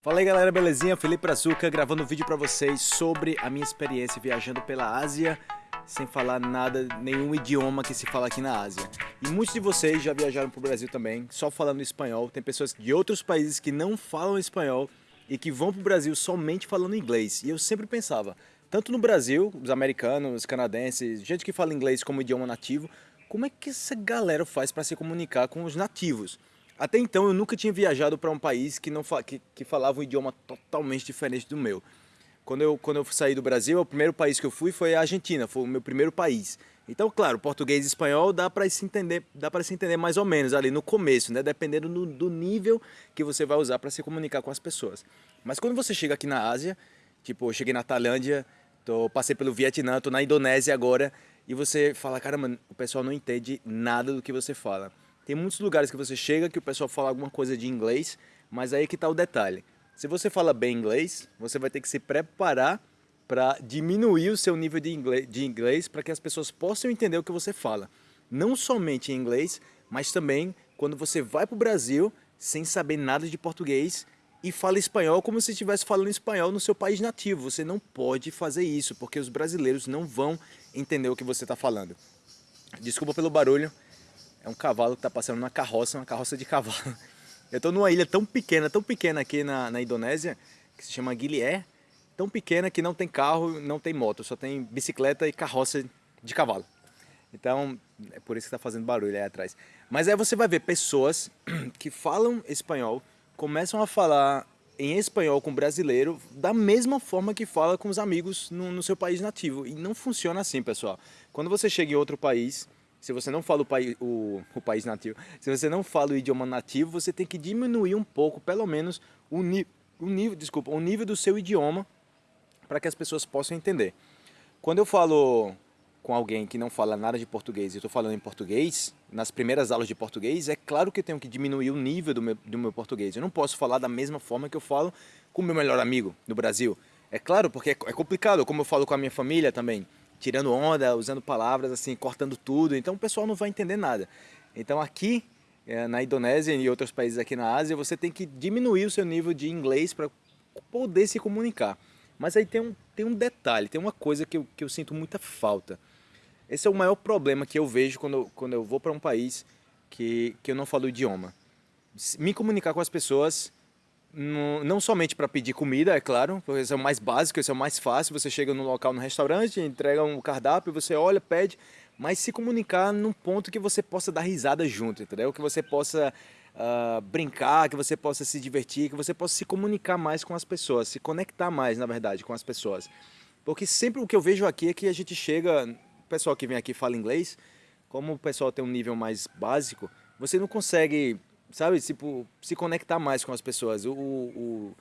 Fala aí galera, belezinha? Felipe Brazuca gravando um vídeo pra vocês sobre a minha experiência viajando pela Ásia sem falar nada, nenhum idioma que se fala aqui na Ásia. E muitos de vocês já viajaram pro Brasil também, só falando espanhol. Tem pessoas de outros países que não falam espanhol e que vão pro Brasil somente falando inglês. E eu sempre pensava, tanto no Brasil, os americanos, os canadenses, gente que fala inglês como idioma nativo, como é que essa galera faz para se comunicar com os nativos? Até então eu nunca tinha viajado para um país que, não que, que falava um idioma totalmente diferente do meu. Quando eu, quando eu saí do Brasil, o primeiro país que eu fui foi a Argentina, foi o meu primeiro país. Então, claro, português e espanhol dá para se entender, dá para se entender mais ou menos ali no começo, né? Dependendo do, do nível que você vai usar para se comunicar com as pessoas. Mas quando você chega aqui na Ásia, tipo, eu cheguei na Tailândia, tô, passei pelo Vietnã, tô na Indonésia agora, e você fala, caramba, o pessoal não entende nada do que você fala. Tem muitos lugares que você chega que o pessoal fala alguma coisa de inglês, mas aí que está o detalhe. Se você fala bem inglês, você vai ter que se preparar para diminuir o seu nível de inglês, de inglês para que as pessoas possam entender o que você fala. Não somente em inglês, mas também quando você vai para o Brasil sem saber nada de português e fala espanhol como se estivesse falando espanhol no seu país nativo. Você não pode fazer isso, porque os brasileiros não vão entender o que você está falando. Desculpa pelo barulho, é um cavalo que está passando na carroça, uma carroça de cavalo. Eu estou numa ilha tão pequena, tão pequena aqui na, na Indonésia, que se chama Gilié, tão pequena que não tem carro, não tem moto, só tem bicicleta e carroça de cavalo. Então, é por isso que está fazendo barulho aí atrás. Mas aí você vai ver pessoas que falam espanhol, começam a falar em espanhol com brasileiro da mesma forma que fala com os amigos no, no seu país nativo. E não funciona assim, pessoal. Quando você chega em outro país, se você não fala o, país, o, o país nativo, se você não fala o idioma nativo, você tem que diminuir um pouco, pelo menos, o, ni, o nível, desculpa, o nível do seu idioma para que as pessoas possam entender. Quando eu falo com alguém que não fala nada de português e estou falando em português, nas primeiras aulas de português, é claro que eu tenho que diminuir o nível do meu, do meu português. Eu não posso falar da mesma forma que eu falo com o meu melhor amigo no Brasil. É claro, porque é, é complicado, como eu falo com a minha família também tirando onda, usando palavras assim, cortando tudo, então o pessoal não vai entender nada. Então aqui, é, na Indonésia e outros países aqui na Ásia, você tem que diminuir o seu nível de inglês para poder se comunicar. Mas aí tem um, tem um detalhe, tem uma coisa que eu, que eu sinto muita falta. Esse é o maior problema que eu vejo quando, quando eu vou para um país que, que eu não falo o idioma. Me comunicar com as pessoas não somente para pedir comida, é claro, porque esse é o mais básico, esse é o mais fácil, você chega no local, no restaurante, entrega um cardápio, você olha, pede, mas se comunicar num ponto que você possa dar risada junto, entendeu? Que você possa uh, brincar, que você possa se divertir, que você possa se comunicar mais com as pessoas, se conectar mais, na verdade, com as pessoas. Porque sempre o que eu vejo aqui é que a gente chega, o pessoal que vem aqui fala inglês, como o pessoal tem um nível mais básico, você não consegue sabe, tipo, se conectar mais com as pessoas. O, o,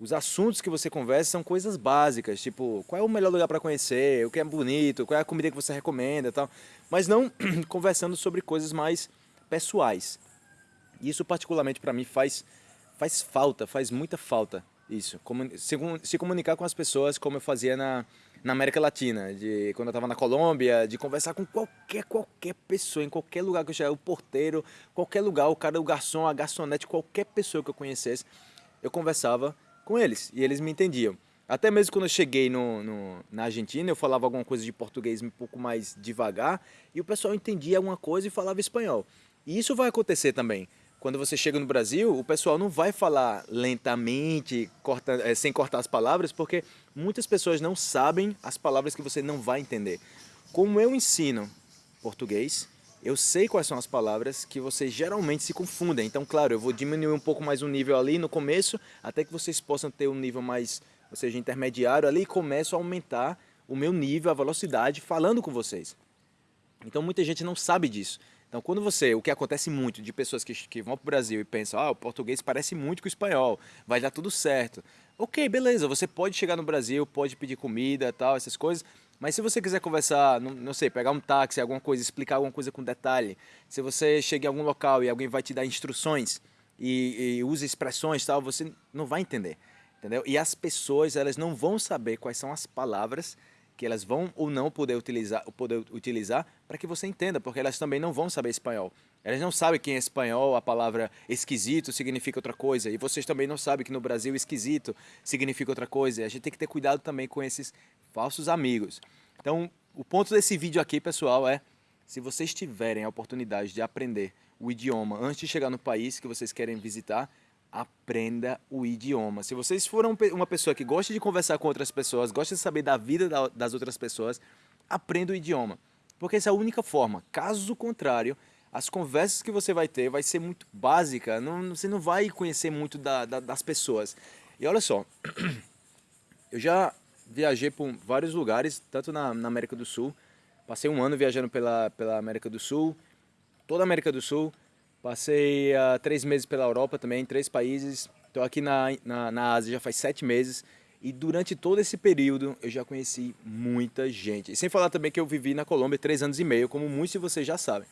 os assuntos que você conversa são coisas básicas, tipo, qual é o melhor lugar para conhecer, o que é bonito, qual é a comida que você recomenda tal. Mas não conversando sobre coisas mais pessoais. Isso particularmente para mim faz, faz falta, faz muita falta isso. Se comunicar com as pessoas como eu fazia na, na América Latina, de quando eu estava na Colômbia, de conversar com qualquer, qualquer pessoa, em qualquer lugar que eu chegar, o porteiro, qualquer lugar, o cara, o garçom, a garçonete, qualquer pessoa que eu conhecesse, eu conversava com eles e eles me entendiam. Até mesmo quando eu cheguei no, no, na Argentina, eu falava alguma coisa de português um pouco mais devagar e o pessoal entendia alguma coisa e falava espanhol. E isso vai acontecer também quando você chega no Brasil, o pessoal não vai falar lentamente, corta, é, sem cortar as palavras, porque muitas pessoas não sabem as palavras que você não vai entender. Como eu ensino português, eu sei quais são as palavras que vocês geralmente se confundem. Então, claro, eu vou diminuir um pouco mais o nível ali no começo, até que vocês possam ter um nível mais, ou seja, intermediário ali, e começo a aumentar o meu nível, a velocidade, falando com vocês. Então, muita gente não sabe disso. Então, quando você, o que acontece muito de pessoas que, que vão para o Brasil e pensam, ah, o português parece muito com o espanhol, vai dar tudo certo. Ok, beleza, você pode chegar no Brasil, pode pedir comida tal, essas coisas, mas se você quiser conversar, não, não, sei, pegar um táxi, alguma coisa, explicar alguma coisa com detalhe, se você chega em algum local e alguém vai te dar instruções e, e usa expressões tal, você não vai entender, entendeu? E as pessoas, elas não vão saber quais são as palavras que elas vão ou não poder utilizar, poder utilizar para que você entenda, porque elas também não vão saber espanhol. Elas não sabem que em espanhol a palavra esquisito significa outra coisa. E vocês também não sabem que no Brasil esquisito significa outra coisa. A gente tem que ter cuidado também com esses falsos amigos. Então, o ponto desse vídeo aqui, pessoal, é se vocês tiverem a oportunidade de aprender o idioma antes de chegar no país que vocês querem visitar, aprenda o idioma. Se vocês forem uma pessoa que gosta de conversar com outras pessoas, gosta de saber da vida das outras pessoas, aprenda o idioma. Porque essa é a única forma. Caso contrário, as conversas que você vai ter vai ser muito básica, não, você não vai conhecer muito da, da, das pessoas. E olha só, eu já viajei por vários lugares, tanto na, na, América do Sul, passei um ano viajando pela, pela América do Sul, toda a América do Sul, passei uh, três meses pela Europa também, três países, estou aqui na, na, na Ásia já faz sete meses, e durante todo esse período eu já conheci muita gente. E sem falar também que eu vivi na Colômbia três anos e meio, como muitos de vocês já sabem.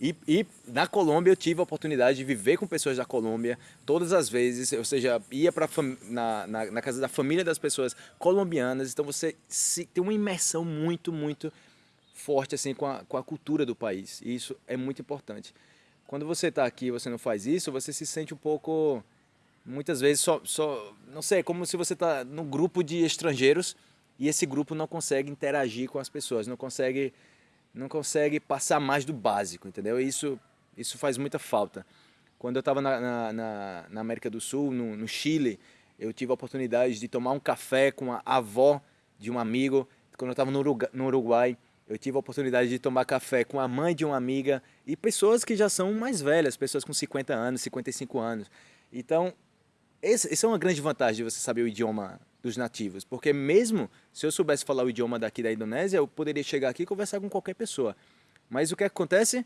E, e, na Colômbia eu tive a oportunidade de viver com pessoas da Colômbia todas as vezes, ou seja, ia para na, na, na, casa da família das pessoas colombianas, então você se, tem uma imersão muito, muito forte assim com a, com a cultura do país, e isso é muito importante. Quando você está aqui e você não faz isso, você se sente um pouco, muitas vezes, só, só não sei, como se você está no grupo de estrangeiros e esse grupo não consegue interagir com as pessoas, não consegue não consegue passar mais do básico, entendeu? Isso, isso faz muita falta. Quando eu estava na, na, na, América do Sul, no, no, Chile, eu tive a oportunidade de tomar um café com a avó de um amigo. Quando eu estava no Uruguai, eu tive a oportunidade de tomar café com a mãe de uma amiga e pessoas que já são mais velhas, pessoas com 50 anos, 55 anos. Então, essa é uma grande vantagem de você saber o idioma dos nativos, porque mesmo se eu soubesse falar o idioma daqui da Indonésia, eu poderia chegar aqui e conversar com qualquer pessoa. Mas o que acontece?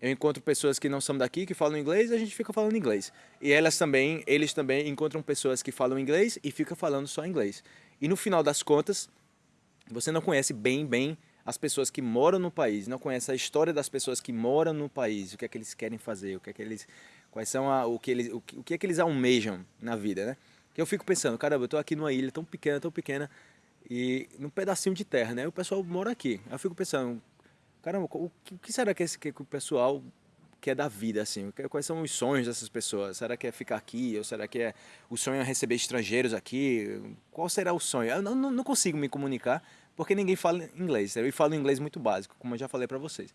Eu encontro pessoas que não são daqui, que falam inglês, e a gente fica falando inglês. E elas também, eles também encontram pessoas que falam inglês e ficam falando só inglês. E no final das contas, você não conhece bem, bem as pessoas que moram no país, não conhece a história das pessoas que moram no país, o que é que eles querem fazer, o que é que eles, quais são a, o que eles, o que, o que é que eles almejam na vida, né? Que eu fico pensando, caramba, eu tô aqui numa ilha tão pequena, tão pequena, e num pedacinho de terra, né? O pessoal mora aqui. Eu fico pensando, caramba, o que será que, esse, que o pessoal quer da vida, assim? Quais são os sonhos dessas pessoas? Será que é ficar aqui? Ou será que é o sonho é receber estrangeiros aqui? Qual será o sonho? Eu não, não consigo me comunicar porque ninguém fala inglês. Eu falo inglês muito básico, como eu já falei para vocês.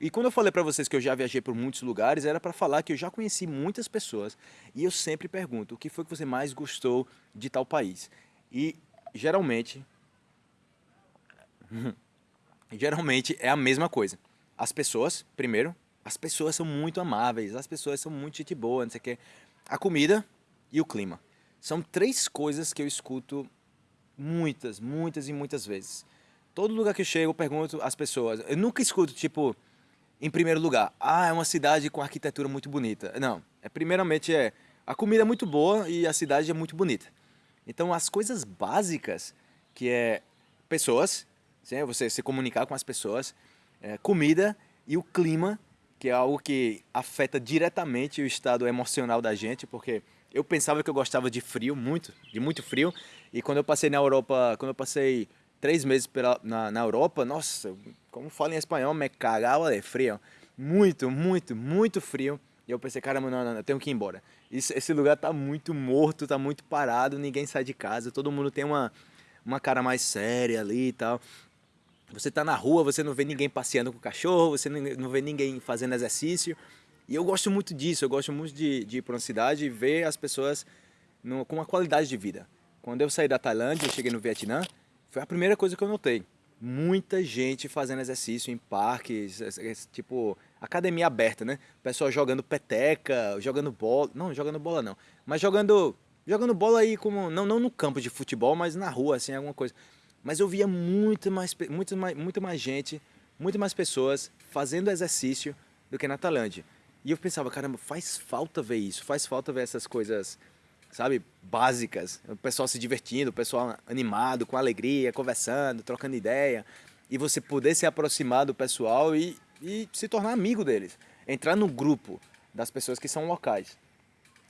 E quando eu falei para vocês que eu já viajei por muitos lugares, era para falar que eu já conheci muitas pessoas e eu sempre pergunto, o que foi que você mais gostou de tal país? E geralmente, geralmente é a mesma coisa. As pessoas, primeiro, as pessoas são muito amáveis, as pessoas são muito gente boa, não sei o que. A comida e o clima. São três coisas que eu escuto muitas, muitas e muitas vezes. Todo lugar que eu chego, eu pergunto às pessoas. Eu nunca escuto, tipo, em primeiro lugar, ah, é uma cidade com arquitetura muito bonita. Não, é primeiramente é a comida é muito boa e a cidade é muito bonita. Então as coisas básicas, que é pessoas, sim, você se comunicar com as pessoas, é, comida e o clima, que é algo que afeta diretamente o estado emocional da gente, porque eu pensava que eu gostava de frio, muito, de muito frio, e quando eu passei na Europa, quando eu passei três meses pela, na, na Europa, nossa, como falo em espanhol, me cagava de frio. Muito, muito, muito frio. E eu pensei, caramba, não, não, não, eu tenho que ir embora. Esse, esse lugar tá muito morto, tá muito parado, ninguém sai de casa, todo mundo tem uma, uma cara mais séria ali e tal. Você tá na rua, você não vê ninguém passeando com o cachorro, você não vê ninguém fazendo exercício. E eu gosto muito disso, eu gosto muito de, de ir para uma cidade e ver as pessoas no, com uma qualidade de vida. Quando eu saí da Tailândia, eu cheguei no Vietnã, foi a primeira coisa que eu notei. Muita gente fazendo exercício em parques, tipo, academia aberta, né? Pessoal jogando peteca, jogando bola. Não, jogando bola não. Mas jogando, jogando bola aí como. Não, não no campo de futebol, mas na rua, assim, alguma coisa. Mas eu via muito mais, muito mais, muito mais gente, muito mais pessoas fazendo exercício do que na Tailândia. E eu pensava, caramba, faz falta ver isso, faz falta ver essas coisas sabe, básicas. O pessoal se divertindo, o pessoal animado, com alegria, conversando, trocando ideia. E você poder se aproximar do pessoal e, e se tornar amigo deles. Entrar no grupo das pessoas que são locais.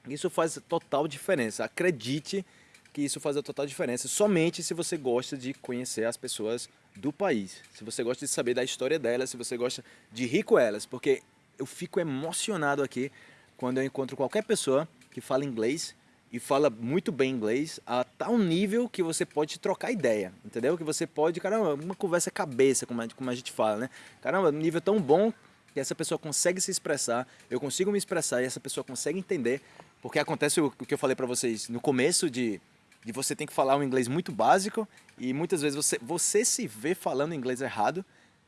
Isso faz total diferença. Acredite que isso faz a total diferença. Somente se você gosta de conhecer as pessoas do país. Se você gosta de saber da história delas, se você gosta de rir com elas. Porque eu fico emocionado aqui quando eu encontro qualquer pessoa que fala inglês e fala muito bem inglês a tal nível que você pode trocar ideia, entendeu? Que você pode, caramba, uma conversa cabeça, como a, como a gente fala, né? Caramba, nível tão bom que essa pessoa consegue se expressar, eu consigo me expressar e essa pessoa consegue entender, porque acontece o, o que eu falei para vocês no começo de, de você tem que falar um inglês muito básico e muitas vezes você, você se vê falando inglês errado,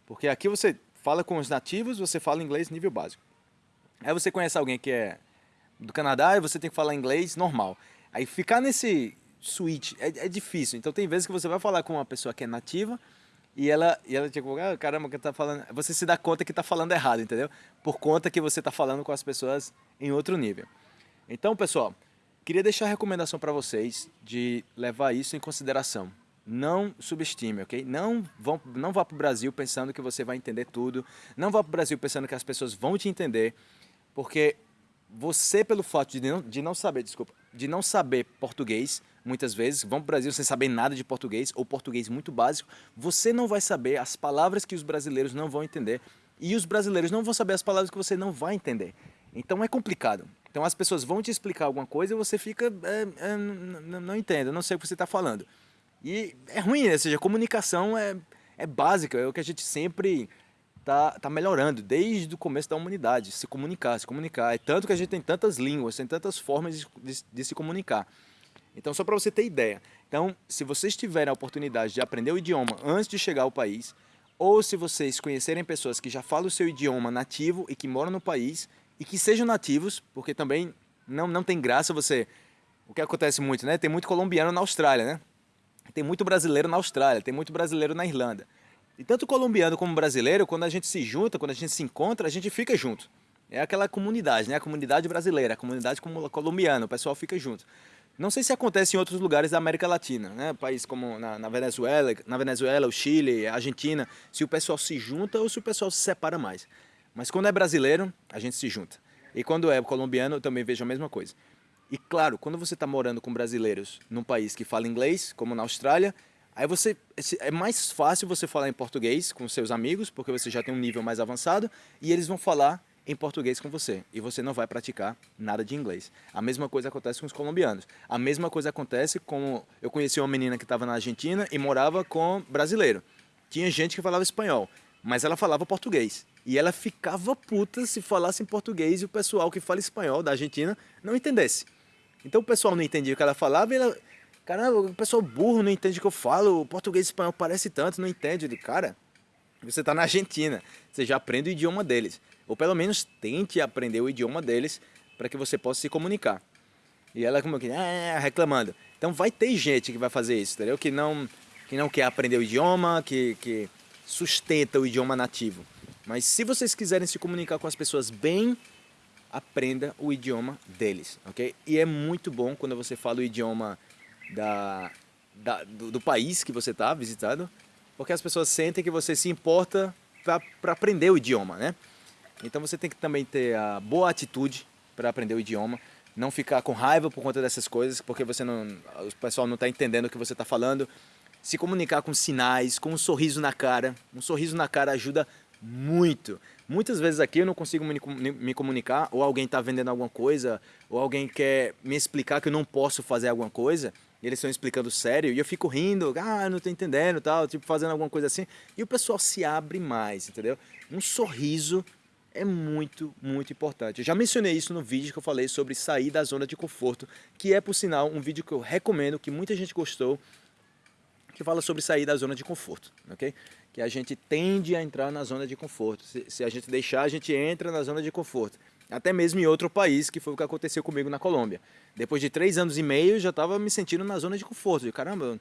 porque aqui você fala com os nativos, você fala inglês nível básico. Aí você conhece alguém que é do Canadá e você tem que falar inglês normal. Aí ficar nesse switch é, é difícil. Então tem vezes que você vai falar com uma pessoa que é nativa e ela, e ela tipo, ah, caramba, que tá falando. Você se dá conta que está falando errado, entendeu? Por conta que você está falando com as pessoas em outro nível. Então, pessoal, queria deixar a recomendação para vocês de levar isso em consideração. Não subestime, ok? Não, não vá para o Brasil pensando que você vai entender tudo. Não vá para o Brasil pensando que as pessoas vão te entender. Porque você, pelo fato de não, de não saber, desculpa, de não saber português, muitas vezes, vão para o Brasil sem saber nada de português, ou português muito básico, você não vai saber as palavras que os brasileiros não vão entender, e os brasileiros não vão saber as palavras que você não vai entender. Então é complicado. Então as pessoas vão te explicar alguma coisa e você fica, é, é, não, não entendo, não sei o que você está falando. E é ruim, né? ou seja, a comunicação é, é básica, é o que a gente sempre tá, tá melhorando desde o começo da humanidade, se comunicar, se comunicar. É tanto que a gente tem tantas línguas, tem tantas formas de, de, de se comunicar. Então, só para você ter ideia. Então, se vocês tiverem a oportunidade de aprender o idioma antes de chegar ao país, ou se vocês conhecerem pessoas que já falam o seu idioma nativo e que moram no país, e que sejam nativos, porque também não, não tem graça você... O que acontece muito, né? Tem muito colombiano na Austrália, né? Tem muito brasileiro na Austrália, tem muito brasileiro na Irlanda. E tanto colombiano como brasileiro, quando a gente se junta, quando a gente se encontra, a gente fica junto. É aquela comunidade, né? A comunidade brasileira, a comunidade colombiana, o pessoal fica junto. Não sei se acontece em outros lugares da América Latina, né? País como na, na, Venezuela, na Venezuela, o Chile, a Argentina, se o pessoal se junta ou se o pessoal se separa mais. Mas quando é brasileiro, a gente se junta. E quando é colombiano, eu também vejo a mesma coisa. E claro, quando você está morando com brasileiros num país que fala inglês, como na Austrália, Aí você é mais fácil você falar em português com seus amigos, porque você já tem um nível mais avançado, e eles vão falar em português com você, e você não vai praticar nada de inglês. A mesma coisa acontece com os colombianos. A mesma coisa acontece com... Eu conheci uma menina que estava na Argentina e morava com brasileiro. Tinha gente que falava espanhol, mas ela falava português. E ela ficava puta se falasse em português e o pessoal que fala espanhol da Argentina não entendesse. Então o pessoal não entendia o que ela falava e ela Caramba, o pessoal burro não entende o que eu falo, o português e espanhol parece tanto, não entende. de cara, você está na Argentina, você já aprende o idioma deles. Ou pelo menos tente aprender o idioma deles para que você possa se comunicar. E ela como que, ah, reclamando. Então vai ter gente que vai fazer isso, entendeu? Que não, que não quer aprender o idioma, que, que sustenta o idioma nativo. Mas se vocês quiserem se comunicar com as pessoas bem, aprenda o idioma deles, ok? E é muito bom quando você fala o idioma da, da do, do, país que você está visitando, porque as pessoas sentem que você se importa para aprender o idioma, né? Então você tem que também ter a boa atitude para aprender o idioma, não ficar com raiva por conta dessas coisas, porque você não, o pessoal não está entendendo o que você está falando. Se comunicar com sinais, com um sorriso na cara. Um sorriso na cara ajuda muito. Muitas vezes aqui eu não consigo me comunicar, ou alguém está vendendo alguma coisa, ou alguém quer me explicar que eu não posso fazer alguma coisa, e eles estão explicando sério, e eu fico rindo, ah, não estou entendendo, tal, tipo, fazendo alguma coisa assim, e o pessoal se abre mais, entendeu? Um sorriso é muito, muito importante. Eu já mencionei isso no vídeo que eu falei sobre sair da zona de conforto, que é, por sinal, um vídeo que eu recomendo, que muita gente gostou, que fala sobre sair da zona de conforto, ok? Que a gente tende a entrar na zona de conforto. Se, se a gente deixar, a gente entra na zona de conforto até mesmo em outro país, que foi o que aconteceu comigo na Colômbia. Depois de três anos e meio, já estava me sentindo na zona de conforto. E, caramba,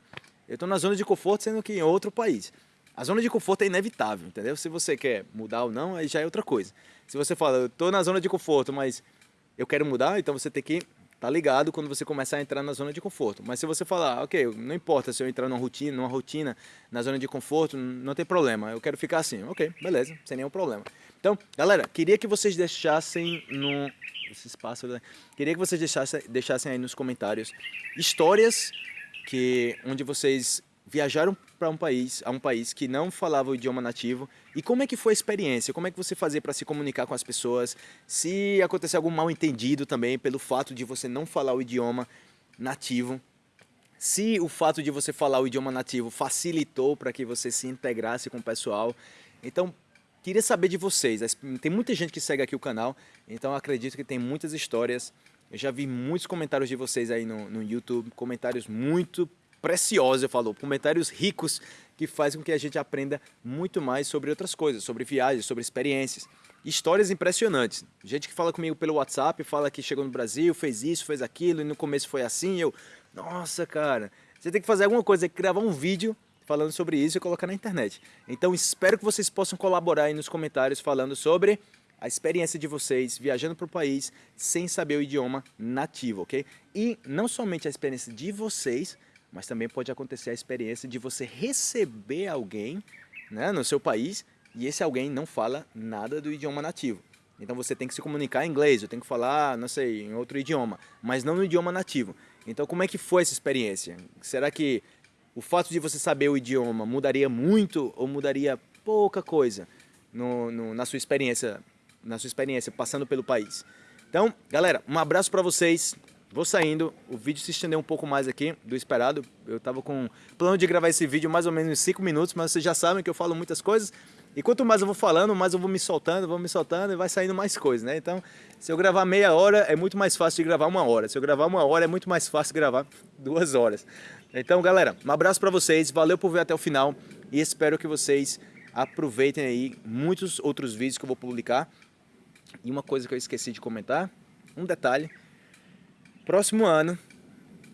eu estou na zona de conforto sendo que em outro país. A zona de conforto é inevitável, entendeu? Se você quer mudar ou não, aí já é outra coisa. Se você fala, eu estou na zona de conforto, mas eu quero mudar, então você tem que tá ligado quando você começar a entrar na zona de conforto. Mas se você falar, ok, não importa se eu entrar numa rotina, numa rotina, na zona de conforto, não tem problema, eu quero ficar assim. Ok, beleza, sem nenhum problema. Então, galera, queria que vocês deixassem no esse espaço, queria que vocês deixassem, deixassem aí nos comentários histórias que onde vocês viajaram para um país, a um país que não falava o idioma nativo. E como é que foi a experiência? Como é que você fazia para se comunicar com as pessoas? Se aconteceu algum mal entendido também pelo fato de você não falar o idioma nativo? Se o fato de você falar o idioma nativo facilitou para que você se integrasse com o pessoal? Então, queria saber de vocês. Tem muita gente que segue aqui o canal, então acredito que tem muitas histórias. Eu já vi muitos comentários de vocês aí no, no YouTube, comentários muito preciosa, eu falo, comentários ricos que fazem com que a gente aprenda muito mais sobre outras coisas, sobre viagens, sobre experiências. Histórias impressionantes. Gente que fala comigo pelo WhatsApp, fala que chegou no Brasil, fez isso, fez aquilo, e no começo foi assim, eu... Nossa, cara, você tem que fazer alguma coisa, gravar um vídeo falando sobre isso e colocar na internet. Então espero que vocês possam colaborar aí nos comentários falando sobre a experiência de vocês viajando para o país sem saber o idioma nativo, ok? E não somente a experiência de vocês, mas também pode acontecer a experiência de você receber alguém né, no seu país e esse alguém não fala nada do idioma nativo. Então você tem que se comunicar em inglês, eu tenho que falar, não sei, em outro idioma, mas não no idioma nativo. Então como é que foi essa experiência? Será que o fato de você saber o idioma mudaria muito ou mudaria pouca coisa no, no, na sua experiência, na sua experiência passando pelo país? Então, galera, um abraço para vocês. Vou saindo, o vídeo se estendeu um pouco mais aqui do esperado. Eu estava com plano de gravar esse vídeo mais ou menos em 5 minutos, mas vocês já sabem que eu falo muitas coisas. E quanto mais eu vou falando, mais eu vou me soltando, vou me soltando e vai saindo mais coisas, né? Então, se eu gravar meia hora, é muito mais fácil de gravar uma hora. Se eu gravar uma hora, é muito mais fácil de gravar duas horas. Então, galera, um abraço para vocês, valeu por ver até o final e espero que vocês aproveitem aí muitos outros vídeos que eu vou publicar. E uma coisa que eu esqueci de comentar, um detalhe, Próximo ano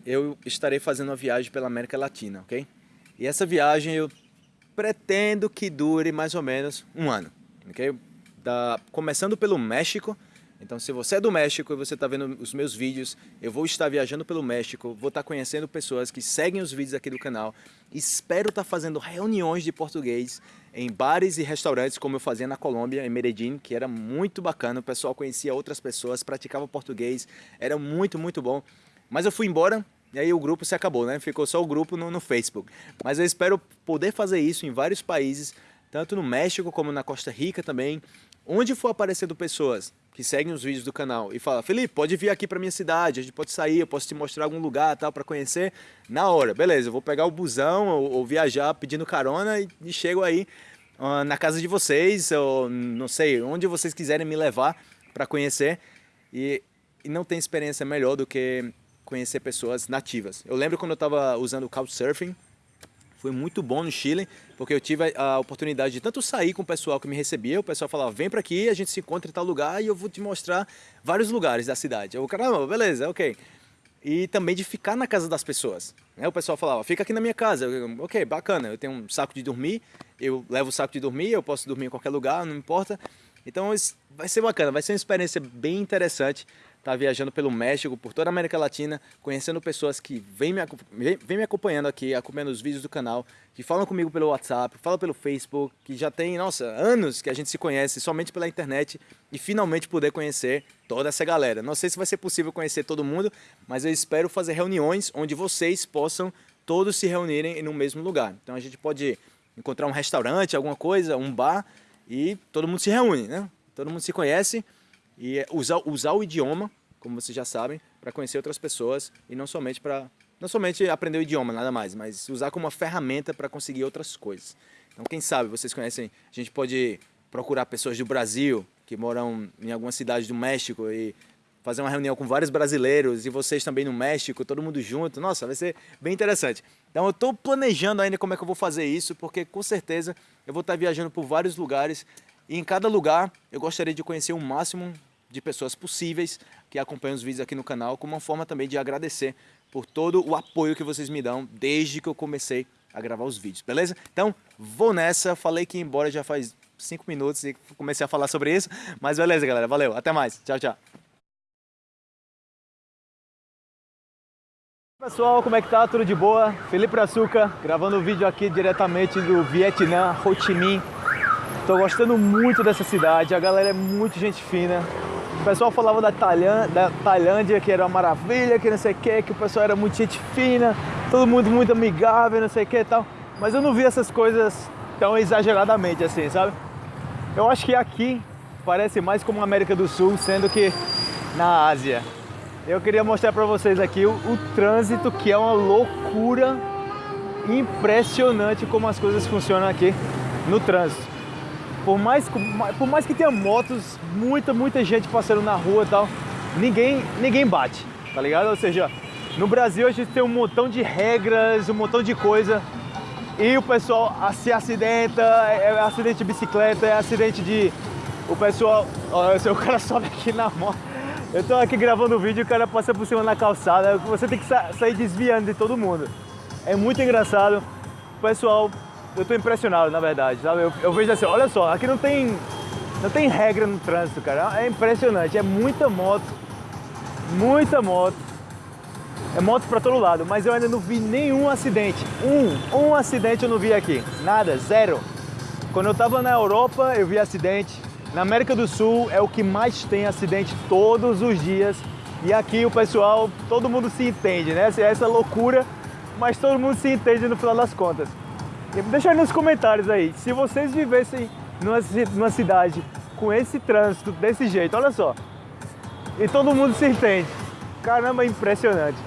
eu estarei fazendo uma viagem pela América Latina, ok? E essa viagem eu pretendo que dure mais ou menos um ano, ok? Da, começando pelo México, então se você é do México e você está vendo os meus vídeos, eu vou estar viajando pelo México, vou estar conhecendo pessoas que seguem os vídeos aqui do canal, espero estar fazendo reuniões de português em bares e restaurantes como eu fazia na Colômbia, em Medellín, que era muito bacana, o pessoal conhecia outras pessoas, praticava português, era muito, muito bom. Mas eu fui embora e aí o grupo se acabou, né? Ficou só o grupo no, no Facebook. Mas eu espero poder fazer isso em vários países, tanto no México como na Costa Rica também, onde for aparecendo pessoas que seguem os vídeos do canal e fala, Felipe, pode vir aqui para minha cidade, a gente pode sair, eu posso te mostrar algum lugar tal para conhecer, na hora, beleza, eu vou pegar o busão ou, ou viajar pedindo carona e, e chego aí uh, na casa de vocês, ou não sei, onde vocês quiserem me levar para conhecer e, e não tem experiência melhor do que conhecer pessoas nativas. Eu lembro quando eu estava usando o Couchsurfing, foi muito bom no Chile, porque eu tive a oportunidade de tanto sair com o pessoal que me recebia, o pessoal falava, vem para aqui, a gente se encontra em tal lugar e eu vou te mostrar vários lugares da cidade. Eu, caramba, beleza, ok. E também de ficar na casa das pessoas. Né? O pessoal falava, fica aqui na minha casa. Eu, ok, bacana, eu tenho um saco de dormir, eu levo o saco de dormir, eu posso dormir em qualquer lugar, não importa. Então vai ser bacana, vai ser uma experiência bem interessante estar tá viajando pelo México, por toda a América Latina, conhecendo pessoas que vêm me, vem me acompanhando aqui, acompanhando os vídeos do canal, que falam comigo pelo WhatsApp, falam pelo Facebook, que já tem, nossa, anos que a gente se conhece somente pela internet e finalmente poder conhecer toda essa galera. Não sei se vai ser possível conhecer todo mundo, mas eu espero fazer reuniões onde vocês possam todos se reunirem no mesmo lugar. Então a gente pode encontrar um restaurante, alguma coisa, um bar e todo mundo se reúne, né? Todo mundo se conhece e usar, usar o idioma, como vocês já sabem, para conhecer outras pessoas e não somente para não somente aprender o idioma, nada mais, mas usar como uma ferramenta para conseguir outras coisas. Então, quem sabe, vocês conhecem, a gente pode procurar pessoas do Brasil, que moram em alguma cidade do México e fazer uma reunião com vários brasileiros e vocês também no México, todo mundo junto. Nossa, vai ser bem interessante. Então eu estou planejando ainda como é que eu vou fazer isso, porque com certeza eu vou estar viajando por vários lugares e em cada lugar eu gostaria de conhecer o máximo de pessoas possíveis que acompanham os vídeos aqui no canal, como uma forma também de agradecer por todo o apoio que vocês me dão desde que eu comecei a gravar os vídeos, beleza? Então, vou nessa, falei que ia embora já faz 5 minutos e comecei a falar sobre isso, mas beleza galera, valeu, até mais, tchau, tchau. Pessoal, como é que tá? Tudo de boa? Felipe Açúcar, gravando o vídeo aqui diretamente do Vietnã, Ho Chi Minh Tô gostando muito dessa cidade, a galera é muito gente fina. O pessoal falava da, Tailândia, da Tailândia que era uma maravilha, que não sei o que, que o pessoal era muito gente fina, todo mundo muito amigável, não sei o que e tal. mas eu não vi essas coisas tão exageradamente assim, sabe? Eu acho que aqui parece mais como a América do Sul, sendo que na Ásia. Eu queria mostrar para vocês aqui o, o trânsito, que é uma loucura impressionante como as coisas funcionam aqui no trânsito. Por mais, por mais que tenha motos, muita, muita gente passando na rua e tal, ninguém, ninguém bate, tá ligado? Ou seja, no Brasil a gente tem um montão de regras, um montão de coisa e o pessoal se acidenta, é, é acidente de bicicleta, é acidente de... O pessoal... Ó, o cara sobe aqui na moto. Eu tô aqui gravando o vídeo e o cara passa por cima na calçada. Você tem que sa sair desviando de todo mundo. É muito engraçado. O pessoal... Eu tô impressionado, na verdade, sabe? Eu, eu vejo assim, olha só, aqui não tem... Não tem regra no trânsito, cara. É impressionante. É muita moto. Muita moto é moto para todo lado, mas eu ainda não vi nenhum acidente. Um, um acidente eu não vi aqui. Nada, zero. Quando eu estava na Europa, eu vi acidente. Na América do Sul é o que mais tem acidente todos os dias. E aqui o pessoal, todo mundo se entende, né? Essa, essa loucura, mas todo mundo se entende no final das contas. Deixa nos comentários aí, se vocês vivessem numa, numa cidade com esse trânsito desse jeito, olha só. E todo mundo se entende. Caramba, impressionante.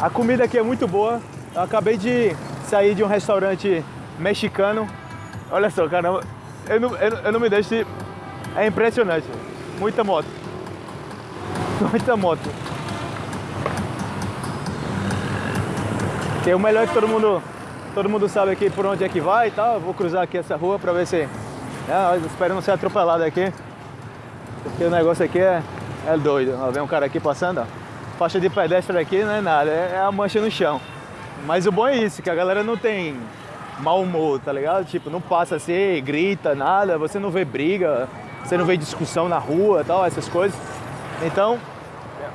A comida aqui é muito boa. Eu acabei de sair de um restaurante mexicano. Olha só, caramba, eu não, eu, eu não me deixo de... É impressionante. Muita moto. Muita moto. Que o melhor que todo mundo, todo mundo sabe aqui por onde é que vai e tal. Eu vou cruzar aqui essa rua pra ver se... É, espero não ser atropelado aqui. Porque o negócio aqui é, é doido. Ó, vem um cara aqui passando, ó faixa de pedestre aqui não é nada, é a mancha no chão. Mas o bom é isso, que a galera não tem mau humor, tá ligado? Tipo, não passa assim, grita, nada, você não vê briga, você não vê discussão na rua tal, essas coisas. Então,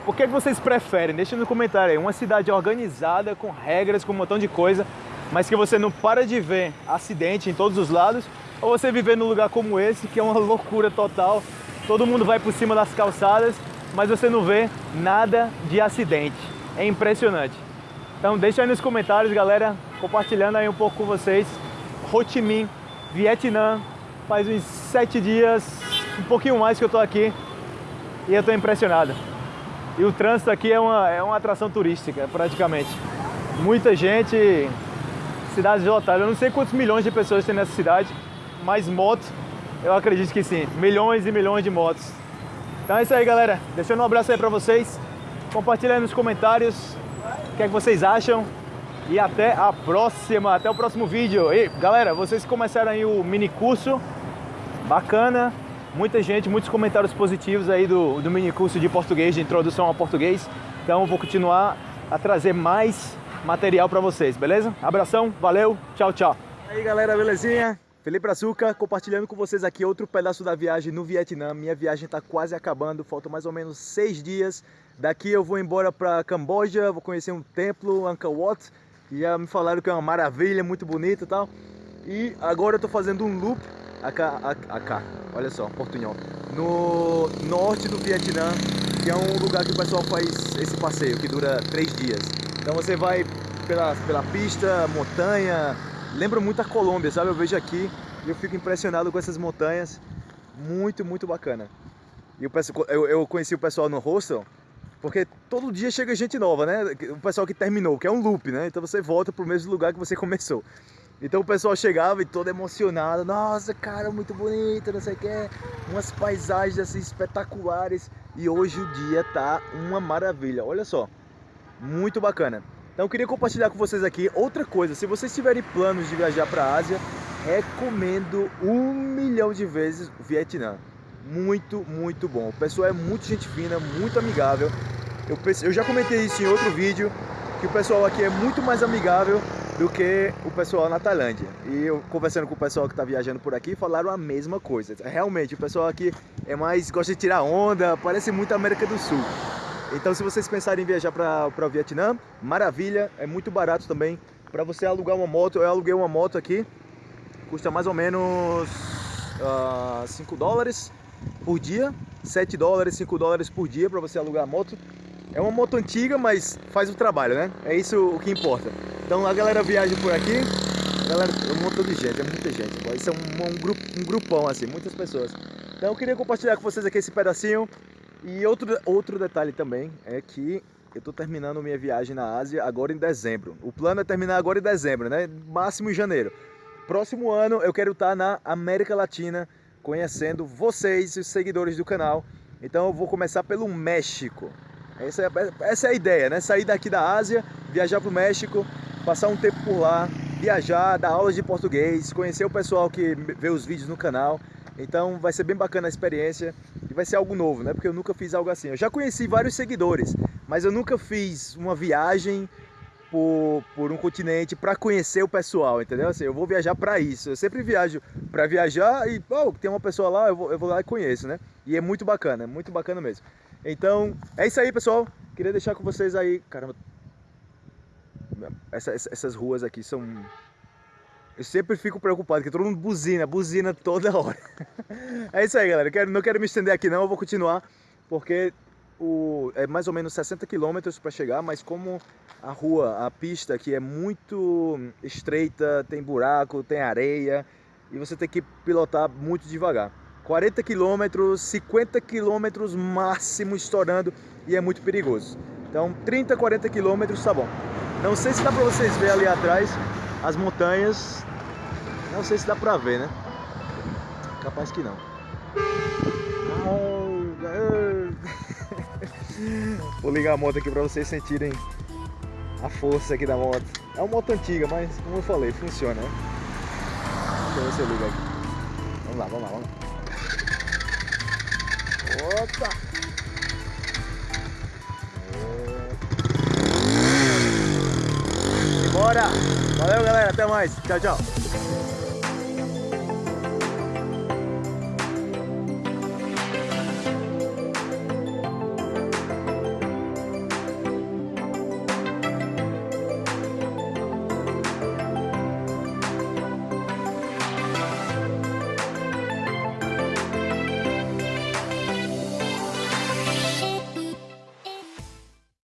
o que, é que vocês preferem? Deixa no comentário aí. Uma cidade organizada, com regras, com um montão de coisa, mas que você não para de ver acidente em todos os lados, ou você viver num lugar como esse, que é uma loucura total, todo mundo vai por cima das calçadas mas você não vê nada de acidente. É impressionante. Então deixa aí nos comentários, galera, compartilhando aí um pouco com vocês. Ho Chi Minh, Vietnã, faz uns sete dias, um pouquinho mais que eu tô aqui e eu tô impressionado. E o trânsito aqui é uma, é uma atração turística, praticamente. Muita gente, cidade lotada. Eu não sei quantos milhões de pessoas tem nessa cidade, mas moto, eu acredito que sim. Milhões e milhões de motos. Então é isso aí, galera. Deixando um abraço aí pra vocês. Compartilha aí nos comentários o que é que vocês acham. E até a próxima, até o próximo vídeo. E galera, vocês começaram aí o mini curso. Bacana. Muita gente, muitos comentários positivos aí do, do mini curso de português, de introdução ao português. Então vou continuar a trazer mais material para vocês, beleza? Abração, valeu, tchau, tchau. E aí galera, belezinha? Felipe Açúcar, compartilhando com vocês aqui outro pedaço da viagem no Vietnã. Minha viagem está quase acabando, faltam mais ou menos seis dias. Daqui eu vou embora para Camboja, vou conhecer um templo, Angkor Wat, já me falaram que é uma maravilha, muito bonito e tal. E agora eu estou fazendo um loop, acá, olha só, portunhol, no norte do Vietnã, que é um lugar que o pessoal faz esse passeio, que dura três dias. Então você vai pela, pela pista, montanha, lembra muito a Colômbia, sabe? Eu vejo aqui e eu fico impressionado com essas montanhas. Muito, muito bacana. E eu, eu conheci o pessoal no hostel, porque todo dia chega gente nova, né? O pessoal que terminou, que é um loop, né? Então você volta pro mesmo lugar que você começou. Então o pessoal chegava e todo emocionado, nossa, cara, muito bonito, não sei o que, umas paisagens assim espetaculares. E hoje o dia tá uma maravilha, olha só, muito bacana. Então eu queria compartilhar com vocês aqui outra coisa. Se vocês tiverem planos de viajar para a Ásia, recomendo um milhão de vezes o Vietnã. Muito, muito bom. O pessoal é muito gente fina, muito amigável. Eu, eu já comentei isso em outro vídeo, que o pessoal aqui é muito mais amigável do que o pessoal na Tailândia. E eu conversando com o pessoal que está viajando por aqui, falaram a mesma coisa. Realmente, o pessoal aqui é mais gosta de tirar onda, parece muito América do Sul. Então se vocês pensarem em viajar para o Vietnã, maravilha, é muito barato também. Para você alugar uma moto, eu aluguei uma moto aqui, custa mais ou menos uh, ah, 5 dólares por dia, 7 dólares, 5 dólares por dia para você alugar a moto. É uma moto antiga, mas faz o trabalho, né? É isso o que importa. Então a galera viaja por aqui Galera, um montão de gente, é muita gente. Isso é um, um, grupo, um grupão, assim, muitas pessoas. Então eu queria compartilhar com vocês aqui esse pedacinho. E outro, outro detalhe também é que eu estou terminando minha viagem na Ásia agora em dezembro. O plano é terminar agora em dezembro, né? Máximo em janeiro. Próximo ano eu quero estar na América Latina conhecendo vocês, os seguidores do canal. Então eu vou começar pelo México. Essa é, essa é a ideia, né? Sair daqui da Ásia, viajar para o México, passar um tempo por lá, viajar, dar aulas de português, conhecer o pessoal que vê os vídeos no canal. Então vai ser bem bacana a experiência e vai ser algo novo, né? Porque eu nunca fiz algo assim. Eu já conheci vários seguidores, mas eu nunca fiz uma viagem por, por um continente para conhecer o pessoal, entendeu? Assim, eu vou viajar para isso. Eu sempre viajo para viajar e, oh, tem uma pessoa lá, eu vou, eu vou lá e conheço, né? E é muito bacana, é muito bacana mesmo. Então, é isso aí, pessoal. Queria deixar com vocês aí, caramba. Essa, essas ruas aqui são eu sempre fico preocupado, que todo mundo buzina, buzina toda hora. é isso aí, galera. quero, não quero me estender aqui não, eu vou continuar, porque o, é mais ou menos 60 quilômetros para chegar, mas como a rua, a pista aqui é muito estreita, tem buraco, tem areia, e você tem que pilotar muito devagar. 40 quilômetros, 50 quilômetros máximo estourando, e é muito perigoso. Então 30, 40 quilômetros tá bom. Não sei se dá para vocês verem ali atrás, as montanhas, não sei se dá pra ver, né? Capaz que não. Vou ligar a moto aqui pra vocês sentirem a força aqui da moto. É uma moto antiga, mas como eu falei, funciona, né? Deixa ver se aqui. Vamos lá, vamos lá, vamos lá. Opa! Bora! Valeu, galera. Até mais. Tchau, tchau.